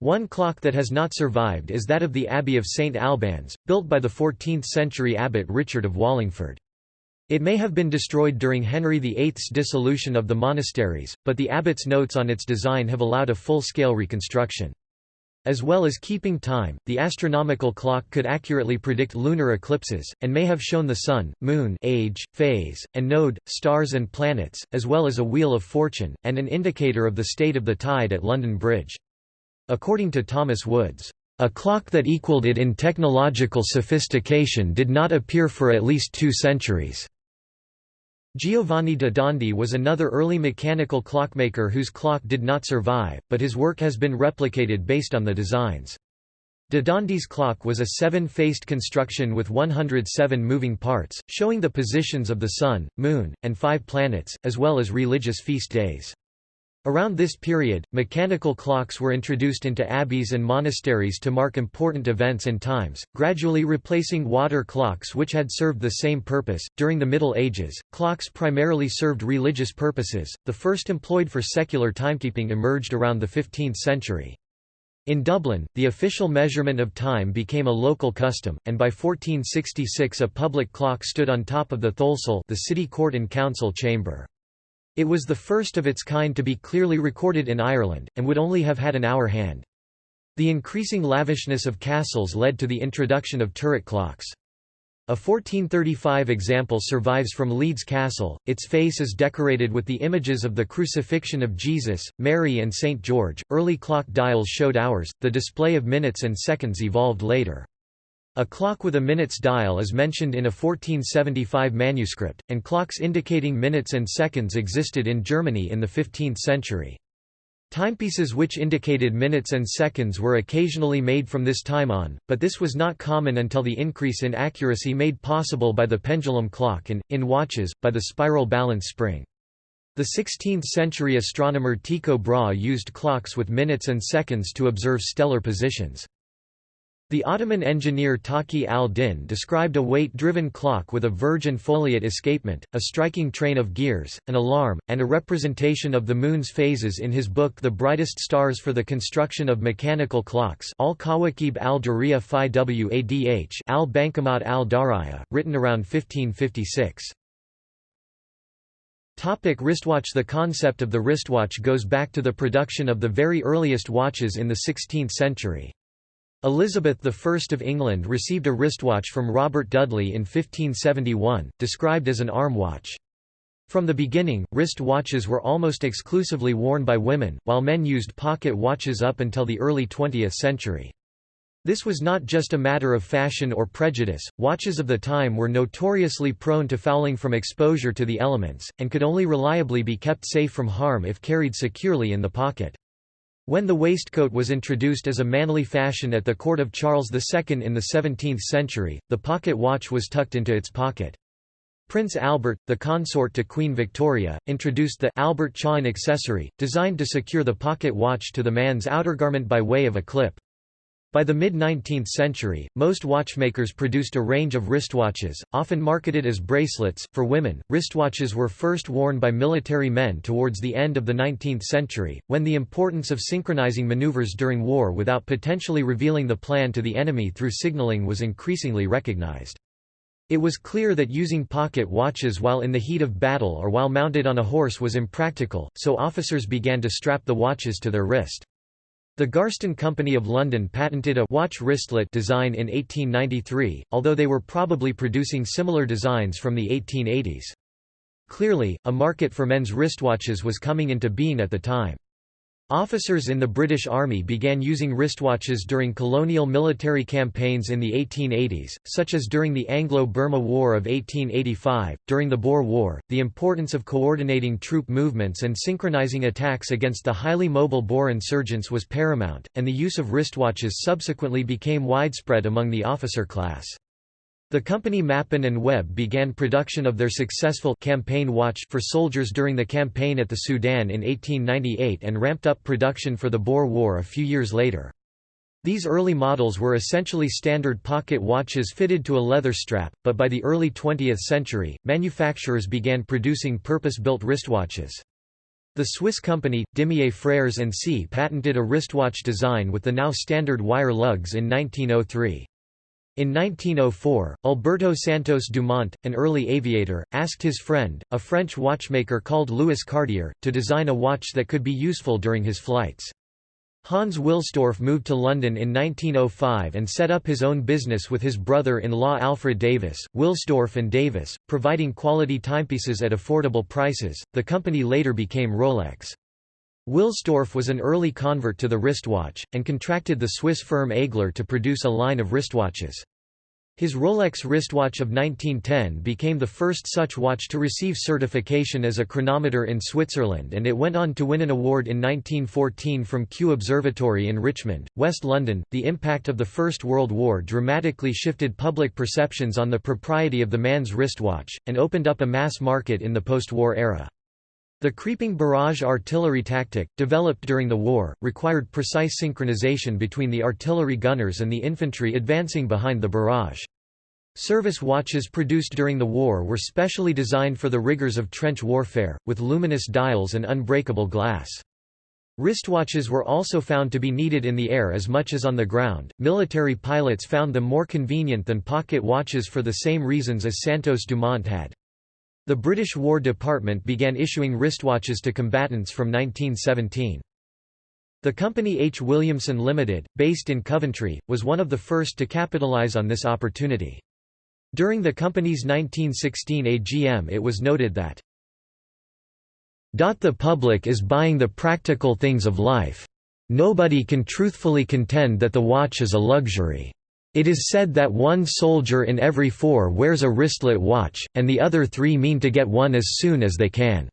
One clock that has not survived is that of the Abbey of St Albans, built by the 14th-century abbot Richard of Wallingford. It may have been destroyed during Henry VIII's dissolution of the monasteries, but the abbot's notes on its design have allowed a full-scale reconstruction. As well as keeping time, the astronomical clock could accurately predict lunar eclipses, and may have shown the Sun, Moon age, phase, and node, stars and planets, as well as a wheel of fortune, and an indicator of the state of the tide at London Bridge. According to Thomas Woods, a clock that equaled it in technological sophistication did not appear for at least two centuries. Giovanni da Dondi was another early mechanical clockmaker whose clock did not survive, but his work has been replicated based on the designs. Da Dondi's clock was a seven-faced construction with 107 moving parts, showing the positions of the Sun, Moon, and five planets, as well as religious feast days. Around this period, mechanical clocks were introduced into abbeys and monasteries to mark important events and times, gradually replacing water clocks which had served the same purpose. During the Middle Ages, clocks primarily served religious purposes, the first employed for secular timekeeping emerged around the 15th century. In Dublin, the official measurement of time became a local custom, and by 1466 a public clock stood on top of the Tholsel the city court and council chamber. It was the first of its kind to be clearly recorded in Ireland, and would only have had an hour hand. The increasing lavishness of castles led to the introduction of turret clocks. A 1435 example survives from Leeds Castle, its face is decorated with the images of the crucifixion of Jesus, Mary and St. George. Early clock dials showed hours, the display of minutes and seconds evolved later. A clock with a minutes dial is mentioned in a 1475 manuscript, and clocks indicating minutes and seconds existed in Germany in the 15th century. Timepieces which indicated minutes and seconds were occasionally made from this time on, but this was not common until the increase in accuracy made possible by the pendulum clock and, in watches, by the spiral balance spring. The 16th-century astronomer Tycho Brahe used clocks with minutes and seconds to observe stellar positions. The Ottoman engineer Taqi al-Din described a weight-driven clock with a verge and foliot escapement, a striking train of gears, an alarm, and a representation of the moon's phases in his book The Brightest Stars for the Construction of Mechanical Clocks al-Kawakib al-Dariya fi Wadh al-Bankamat al-Daraya, written around 1556. Topic wristwatch The concept of the wristwatch goes back to the production of the very earliest watches in the 16th century. Elizabeth I of England received a wristwatch from Robert Dudley in 1571, described as an arm watch. From the beginning, wrist watches were almost exclusively worn by women, while men used pocket watches up until the early 20th century. This was not just a matter of fashion or prejudice, watches of the time were notoriously prone to fouling from exposure to the elements, and could only reliably be kept safe from harm if carried securely in the pocket. When the waistcoat was introduced as a manly fashion at the court of Charles II in the 17th century, the pocket watch was tucked into its pocket. Prince Albert, the consort to Queen Victoria, introduced the Albert Chain accessory, designed to secure the pocket watch to the man's outergarment by way of a clip. By the mid-19th century, most watchmakers produced a range of wristwatches, often marketed as bracelets. For women, wristwatches were first worn by military men towards the end of the 19th century, when the importance of synchronizing maneuvers during war without potentially revealing the plan to the enemy through signaling was increasingly recognized. It was clear that using pocket watches while in the heat of battle or while mounted on a horse was impractical, so officers began to strap the watches to their wrist. The Garstin Company of London patented a watch wristlet design in 1893, although they were probably producing similar designs from the 1880s. Clearly, a market for men's wristwatches was coming into being at the time. Officers in the British Army began using wristwatches during colonial military campaigns in the 1880s, such as during the Anglo-Burma War of 1885. During the Boer War, the importance of coordinating troop movements and synchronizing attacks against the highly mobile Boer insurgents was paramount, and the use of wristwatches subsequently became widespread among the officer class. The company Mappin and Webb began production of their successful campaign watch for soldiers during the campaign at the Sudan in 1898 and ramped up production for the Boer War a few years later. These early models were essentially standard pocket watches fitted to a leather strap, but by the early 20th century, manufacturers began producing purpose-built wristwatches. The Swiss company, Dimier Frères C patented a wristwatch design with the now standard wire lugs in 1903. In 1904, Alberto Santos Dumont, an early aviator, asked his friend, a French watchmaker called Louis Cartier, to design a watch that could be useful during his flights. Hans Wilsdorf moved to London in 1905 and set up his own business with his brother-in-law Alfred Davis, Wilsdorf and Davis, providing quality timepieces at affordable prices. The company later became Rolex. Wilsdorf was an early convert to the wristwatch, and contracted the Swiss firm Aigler to produce a line of wristwatches. His Rolex wristwatch of 1910 became the first such watch to receive certification as a chronometer in Switzerland and it went on to win an award in 1914 from Kew Observatory in Richmond, West London. The impact of the First World War dramatically shifted public perceptions on the propriety of the man's wristwatch, and opened up a mass market in the post-war era. The creeping barrage artillery tactic, developed during the war, required precise synchronization between the artillery gunners and the infantry advancing behind the barrage. Service watches produced during the war were specially designed for the rigors of trench warfare, with luminous dials and unbreakable glass. Wristwatches were also found to be needed in the air as much as on the ground. Military pilots found them more convenient than pocket watches for the same reasons as Santos Dumont had. The British War Department began issuing wristwatches to combatants from 1917. The company H. Williamson Limited, based in Coventry, was one of the first to capitalise on this opportunity. During the company's 1916 AGM it was noted that the public is buying the practical things of life. Nobody can truthfully contend that the watch is a luxury. It is said that one soldier in every four wears a wristlet watch, and the other three mean to get one as soon as they can.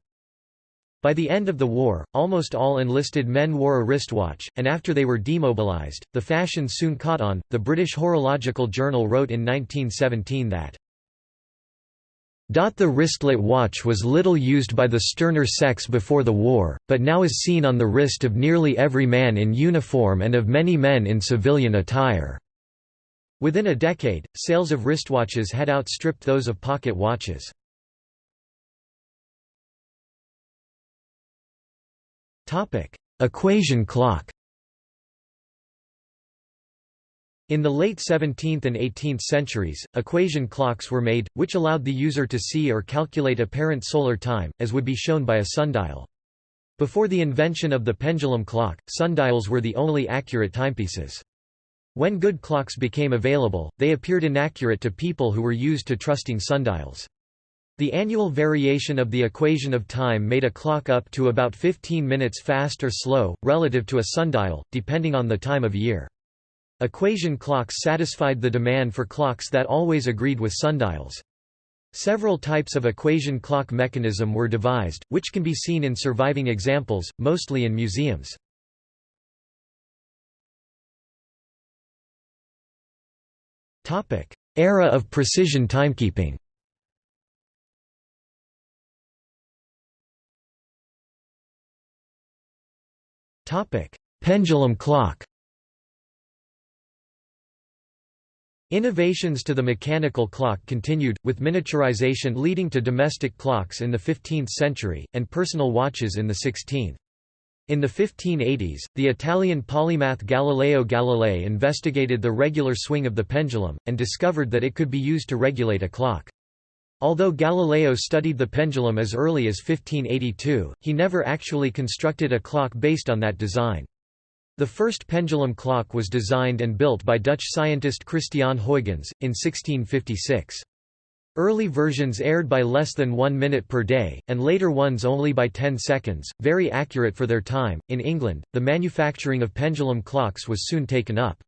By the end of the war, almost all enlisted men wore a wristwatch, and after they were demobilized, the fashion soon caught on. The British Horological Journal wrote in 1917 that the wristlet watch was little used by the sterner sex before the war, but now is seen on the wrist of nearly every man in uniform and of many men in civilian attire. Within a decade, sales of wristwatches had outstripped those of pocket watches. Equation clock In the late 17th and 18th centuries, equation clocks were made, which allowed the user to see or calculate apparent solar time, as would be shown by a sundial. Before the invention of the pendulum clock, sundials were the only accurate timepieces. When good clocks became available, they appeared inaccurate to people who were used to trusting sundials. The annual variation of the equation of time made a clock up to about 15 minutes fast or slow, relative to a sundial, depending on the time of year. Equation clocks satisfied the demand for clocks that always agreed with sundials. Several types of equation clock mechanism were devised, which can be seen in surviving examples, mostly in museums. Era of precision timekeeping. Pendulum clock. Innovations to the mechanical clock continued, with miniaturization leading to domestic clocks in the 15th century, and personal watches in the 16th. In the 1580s, the Italian polymath Galileo Galilei investigated the regular swing of the pendulum, and discovered that it could be used to regulate a clock. Although Galileo studied the pendulum as early as 1582, he never actually constructed a clock based on that design. The first pendulum clock was designed and built by Dutch scientist Christiaan Huygens, in 1656. Early versions aired by less than one minute per day, and later ones only by 10 seconds, very accurate for their time. In England, the manufacturing of pendulum clocks was soon taken up.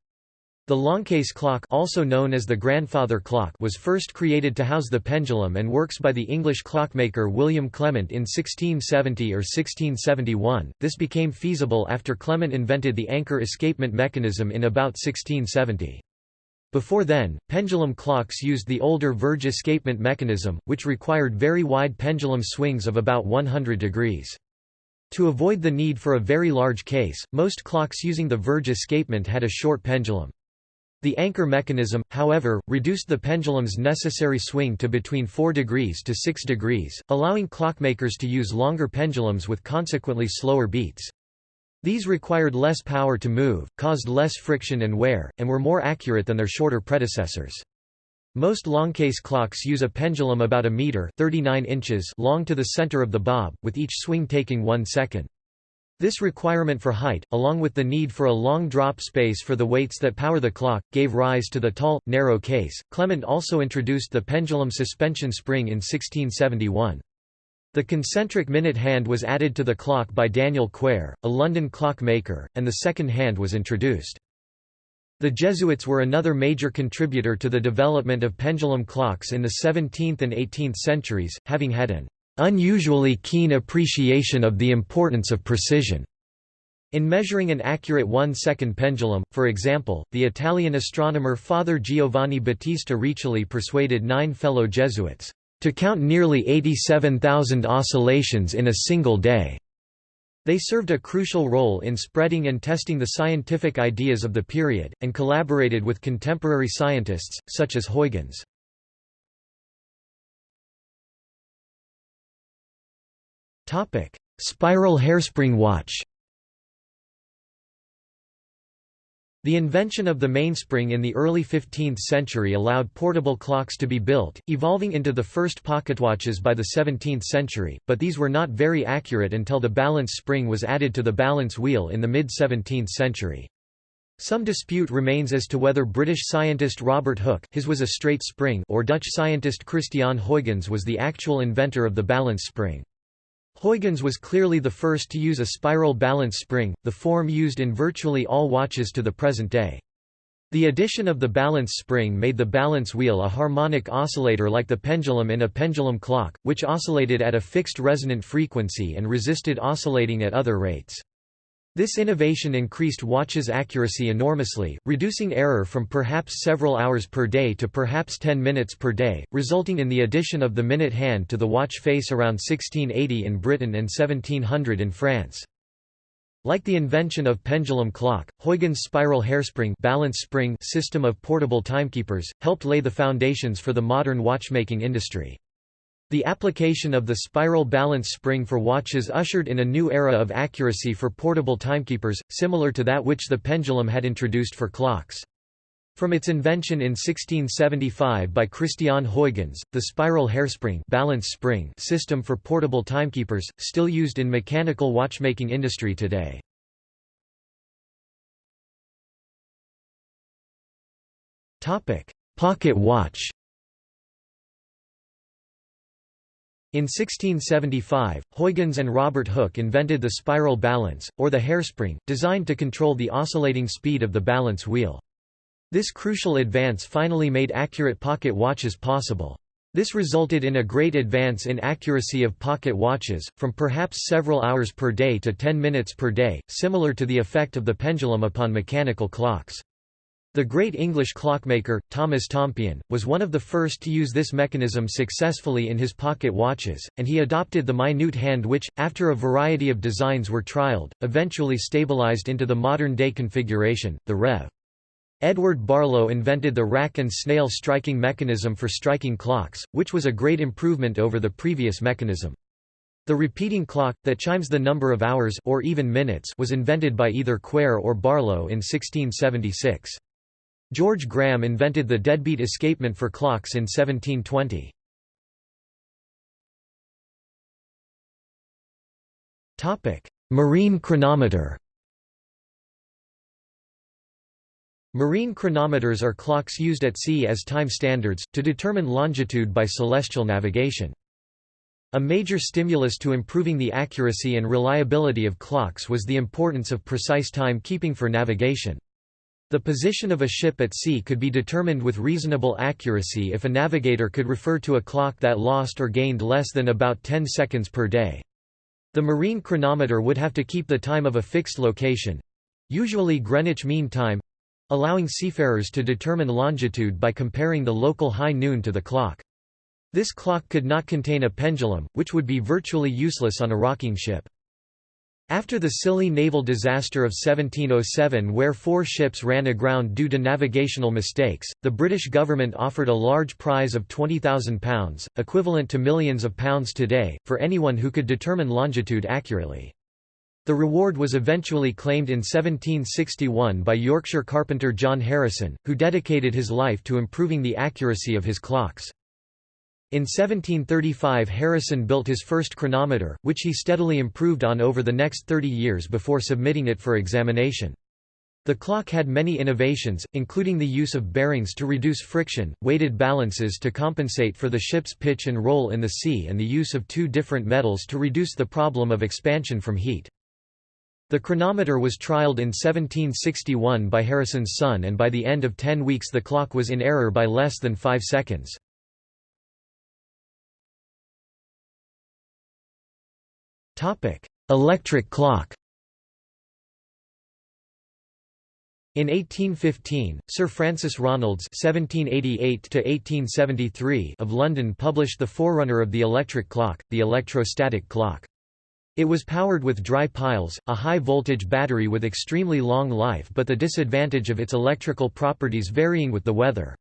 The Longcase clock also known as the grandfather clock was first created to house the pendulum and works by the English clockmaker William Clement in 1670 or 1671. This became feasible after Clement invented the anchor escapement mechanism in about 1670. Before then, pendulum clocks used the older Verge escapement mechanism, which required very wide pendulum swings of about 100 degrees. To avoid the need for a very large case, most clocks using the Verge escapement had a short pendulum. The anchor mechanism, however, reduced the pendulum's necessary swing to between 4 degrees to 6 degrees, allowing clockmakers to use longer pendulums with consequently slower beats. These required less power to move, caused less friction and wear, and were more accurate than their shorter predecessors. Most longcase clocks use a pendulum about a meter 39 inches long to the center of the bob, with each swing taking one second. This requirement for height, along with the need for a long drop space for the weights that power the clock, gave rise to the tall, narrow case. Clement also introduced the pendulum suspension spring in 1671. The concentric minute hand was added to the clock by Daniel Quare, a London clockmaker, and the second hand was introduced. The Jesuits were another major contributor to the development of pendulum clocks in the 17th and 18th centuries, having had an unusually keen appreciation of the importance of precision. In measuring an accurate one-second pendulum, for example, the Italian astronomer Father Giovanni Battista Riccioli persuaded nine fellow Jesuits, "...to count nearly 87,000 oscillations in a single day." They served a crucial role in spreading and testing the scientific ideas of the period, and collaborated with contemporary scientists, such as Huygens. Spiral hairspring watch. The invention of the mainspring in the early 15th century allowed portable clocks to be built, evolving into the first pocketwatches by the 17th century, but these were not very accurate until the balance spring was added to the balance wheel in the mid-17th century. Some dispute remains as to whether British scientist Robert Hooke his was a straight spring or Dutch scientist Christiaan Huygens was the actual inventor of the balance spring. Huygens was clearly the first to use a spiral balance spring, the form used in virtually all watches to the present day. The addition of the balance spring made the balance wheel a harmonic oscillator like the pendulum in a pendulum clock, which oscillated at a fixed resonant frequency and resisted oscillating at other rates. This innovation increased watches' accuracy enormously, reducing error from perhaps several hours per day to perhaps 10 minutes per day, resulting in the addition of the minute hand to the watch face around 1680 in Britain and 1700 in France. Like the invention of pendulum clock, Huygens' spiral hairspring balance spring system of portable timekeepers, helped lay the foundations for the modern watchmaking industry. The application of the spiral balance spring for watches ushered in a new era of accuracy for portable timekeepers, similar to that which the pendulum had introduced for clocks. From its invention in 1675 by Christiaan Huygens, the spiral hairspring balance spring system for portable timekeepers, still used in mechanical watchmaking industry today. Pocket watch In 1675, Huygens and Robert Hooke invented the spiral balance, or the hairspring, designed to control the oscillating speed of the balance wheel. This crucial advance finally made accurate pocket watches possible. This resulted in a great advance in accuracy of pocket watches, from perhaps several hours per day to 10 minutes per day, similar to the effect of the pendulum upon mechanical clocks. The great English clockmaker, Thomas Tompion, was one of the first to use this mechanism successfully in his pocket watches, and he adopted the minute hand which, after a variety of designs were trialled, eventually stabilized into the modern-day configuration, the Rev. Edward Barlow invented the rack and snail striking mechanism for striking clocks, which was a great improvement over the previous mechanism. The repeating clock, that chimes the number of hours or even minutes was invented by either Quare or Barlow in 1676. George Graham invented the deadbeat escapement for clocks in 1720. Marine chronometer Marine chronometers are clocks used at sea as time standards, to determine longitude by celestial navigation. A major stimulus to improving the accuracy and reliability of clocks was the importance of precise time keeping for navigation. The position of a ship at sea could be determined with reasonable accuracy if a navigator could refer to a clock that lost or gained less than about 10 seconds per day. The marine chronometer would have to keep the time of a fixed location—usually Greenwich Mean Time, allowing seafarers to determine longitude by comparing the local high noon to the clock. This clock could not contain a pendulum, which would be virtually useless on a rocking ship. After the Scilly naval disaster of 1707 where four ships ran aground due to navigational mistakes, the British government offered a large prize of £20,000, equivalent to millions of pounds today, for anyone who could determine longitude accurately. The reward was eventually claimed in 1761 by Yorkshire carpenter John Harrison, who dedicated his life to improving the accuracy of his clocks. In 1735 Harrison built his first chronometer, which he steadily improved on over the next 30 years before submitting it for examination. The clock had many innovations, including the use of bearings to reduce friction, weighted balances to compensate for the ship's pitch and roll in the sea and the use of two different metals to reduce the problem of expansion from heat. The chronometer was trialled in 1761 by Harrison's son and by the end of ten weeks the clock was in error by less than five seconds. Electric clock In 1815, Sir Francis Ronalds (1788–1873) of London published the forerunner of the electric clock, the electrostatic clock. It was powered with dry piles, a high-voltage battery with extremely long life but the disadvantage of its electrical properties varying with the weather.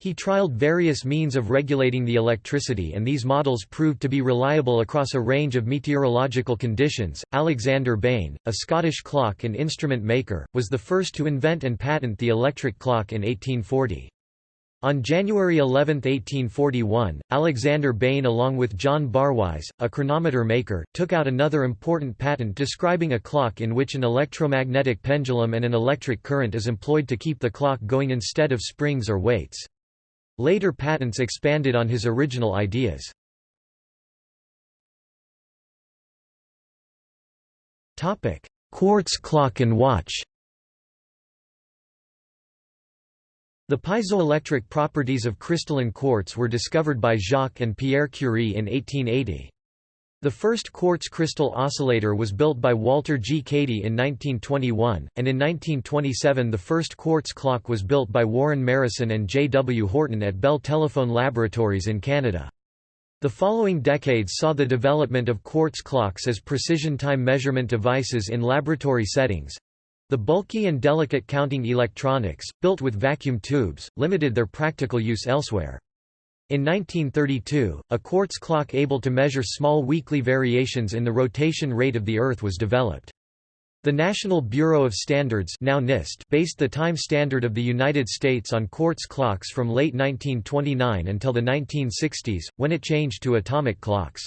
He trialled various means of regulating the electricity and these models proved to be reliable across a range of meteorological conditions. Alexander Bain, a Scottish clock and instrument maker, was the first to invent and patent the electric clock in 1840. On January 11, 1841, Alexander Bain along with John Barwise, a chronometer maker, took out another important patent describing a clock in which an electromagnetic pendulum and an electric current is employed to keep the clock going instead of springs or weights. Later patents expanded on his original ideas. Quartz clock and watch The piezoelectric properties of crystalline quartz were discovered by Jacques and Pierre Curie in 1880. The first quartz crystal oscillator was built by Walter G. Cady in 1921, and in 1927 the first quartz clock was built by Warren Marrison and J. W. Horton at Bell Telephone Laboratories in Canada. The following decades saw the development of quartz clocks as precision time measurement devices in laboratory settings, the bulky and delicate counting electronics, built with vacuum tubes, limited their practical use elsewhere. In 1932, a quartz clock able to measure small weekly variations in the rotation rate of the Earth was developed. The National Bureau of Standards now NIST based the time standard of the United States on quartz clocks from late 1929 until the 1960s, when it changed to atomic clocks.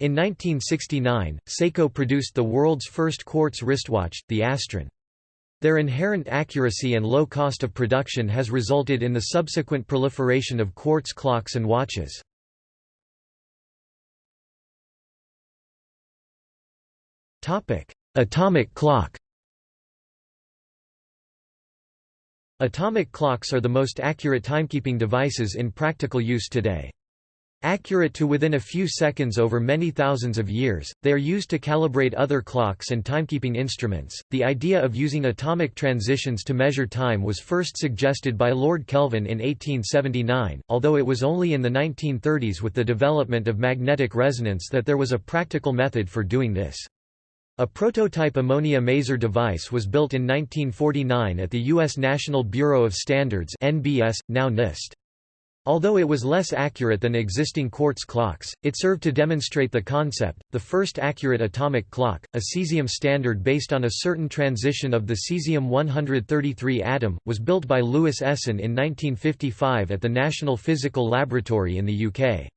In 1969, Seiko produced the world's first quartz wristwatch, the Astron. Their inherent accuracy and low cost of production has resulted in the subsequent proliferation of quartz clocks and watches. Atomic clock Atomic clocks are the most accurate timekeeping devices in practical use today. Accurate to within a few seconds over many thousands of years, they are used to calibrate other clocks and timekeeping instruments. The idea of using atomic transitions to measure time was first suggested by Lord Kelvin in 1879, although it was only in the 1930s with the development of magnetic resonance that there was a practical method for doing this. A prototype ammonia maser device was built in 1949 at the U.S. National Bureau of Standards (NBS), now NIST. Although it was less accurate than existing quartz clocks, it served to demonstrate the concept. The first accurate atomic clock, a cesium standard based on a certain transition of the cesium-133 atom, was built by Louis Essen in 1955 at the National Physical Laboratory in the UK.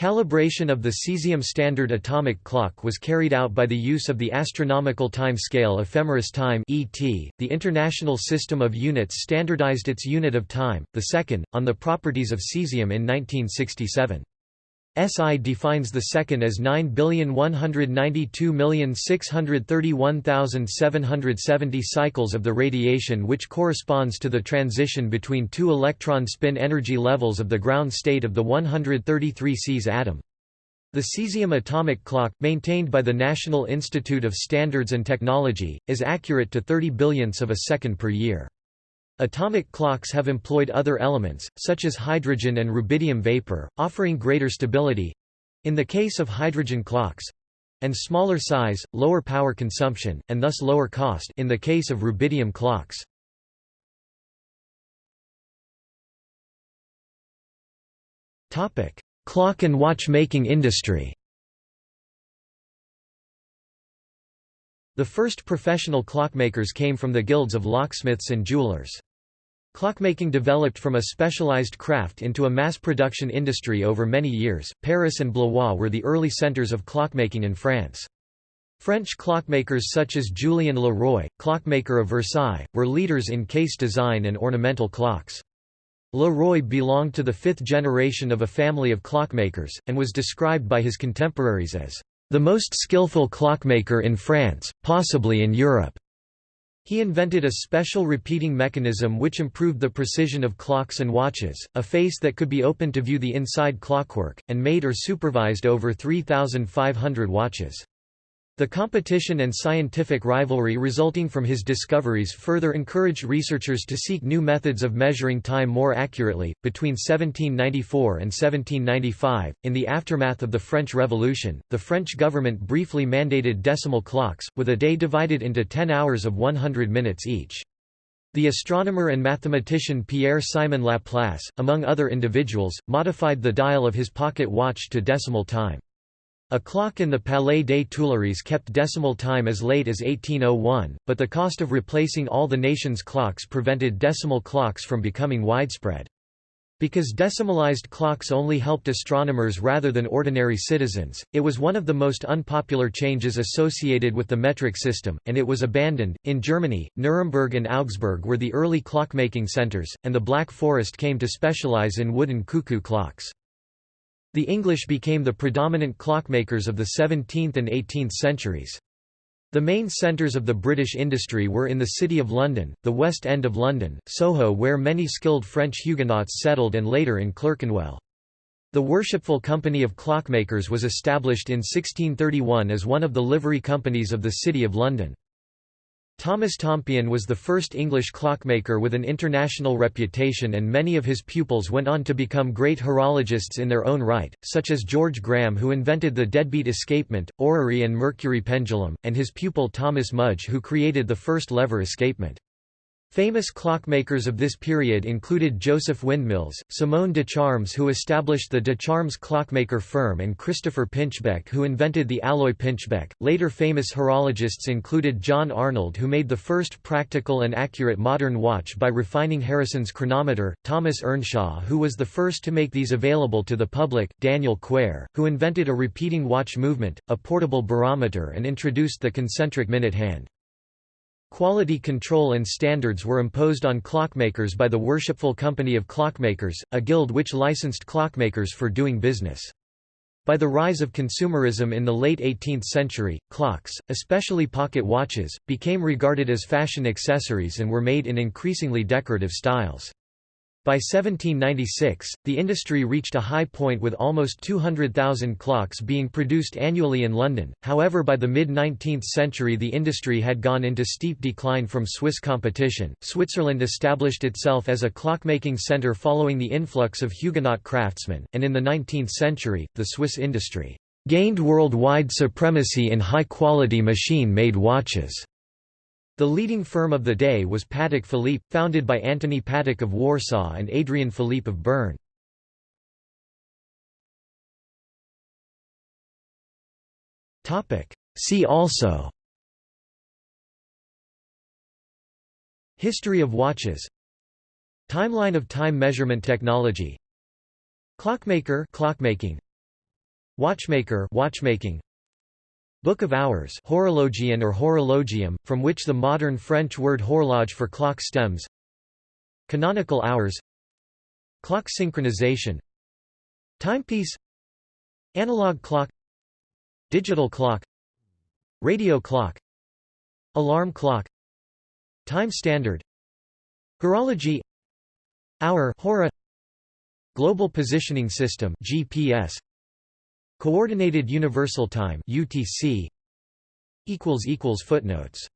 Calibration of the cesium standard atomic clock was carried out by the use of the astronomical time scale ephemeris time (ET). The International System of Units standardized its unit of time, the second, on the properties of cesium in 1967. SI defines the second as 9,192,631,770 cycles of the radiation which corresponds to the transition between two electron spin energy levels of the ground state of the 133 Cs atom. The cesium atomic clock, maintained by the National Institute of Standards and Technology, is accurate to 30 billionths of a second per year. Atomic clocks have employed other elements, such as hydrogen and rubidium vapor, offering greater stability—in the case of hydrogen clocks—and smaller size, lower power consumption, and thus lower cost in the case of rubidium clocks. Clock and watchmaking industry The first professional clockmakers came from the guilds of locksmiths and jewelers. Clockmaking developed from a specialized craft into a mass production industry over many years. Paris and Blois were the early centers of clockmaking in France. French clockmakers such as Julien Leroy, clockmaker of Versailles, were leaders in case design and ornamental clocks. Leroy belonged to the fifth generation of a family of clockmakers, and was described by his contemporaries as the most skillful clockmaker in France, possibly in Europe. He invented a special repeating mechanism which improved the precision of clocks and watches, a face that could be opened to view the inside clockwork, and made or supervised over 3,500 watches. The competition and scientific rivalry resulting from his discoveries further encouraged researchers to seek new methods of measuring time more accurately. Between 1794 and 1795, in the aftermath of the French Revolution, the French government briefly mandated decimal clocks, with a day divided into 10 hours of 100 minutes each. The astronomer and mathematician Pierre-Simon Laplace, among other individuals, modified the dial of his pocket watch to decimal time. A clock in the Palais des Tuileries kept decimal time as late as 1801, but the cost of replacing all the nation's clocks prevented decimal clocks from becoming widespread. Because decimalized clocks only helped astronomers rather than ordinary citizens, it was one of the most unpopular changes associated with the metric system, and it was abandoned. In Germany, Nuremberg and Augsburg were the early clockmaking centers, and the Black Forest came to specialize in wooden cuckoo clocks. The English became the predominant clockmakers of the 17th and 18th centuries. The main centres of the British industry were in the City of London, the West End of London, Soho where many skilled French Huguenots settled and later in Clerkenwell. The Worshipful Company of Clockmakers was established in 1631 as one of the livery companies of the City of London. Thomas Tompion was the first English clockmaker with an international reputation and many of his pupils went on to become great horologists in their own right, such as George Graham who invented the deadbeat escapement, orrery and mercury pendulum, and his pupil Thomas Mudge who created the first lever escapement. Famous clockmakers of this period included Joseph Windmills, Simone de Charmes who established the de Charmes clockmaker firm and Christopher Pinchbeck who invented the alloy pinchbeck. Later famous horologists included John Arnold who made the first practical and accurate modern watch by refining Harrison's chronometer, Thomas Earnshaw who was the first to make these available to the public, Daniel Quare, who invented a repeating watch movement, a portable barometer and introduced the concentric minute hand. Quality control and standards were imposed on clockmakers by the Worshipful Company of Clockmakers, a guild which licensed clockmakers for doing business. By the rise of consumerism in the late 18th century, clocks, especially pocket watches, became regarded as fashion accessories and were made in increasingly decorative styles. By 1796, the industry reached a high point with almost 200,000 clocks being produced annually in London, however by the mid-19th century the industry had gone into steep decline from Swiss competition. Switzerland established itself as a clockmaking centre following the influx of Huguenot craftsmen, and in the 19th century, the Swiss industry gained worldwide supremacy in high-quality machine-made watches. The leading firm of the day was Patek Philippe, founded by Antony Patek of Warsaw and Adrian Philippe of Bern. See also. History of watches. Timeline of time measurement technology. Clockmaker clockmaking. Watchmaker watchmaking Book of Hours horologion or horologium, from which the modern French word horloge for clock stems. Canonical hours. Clock synchronization. Timepiece. Analog clock. Digital clock. Radio clock. Alarm clock. Time standard. Horology. Hour hora, Global Positioning System GPS Coordinated Universal Time UTC equals equals footnotes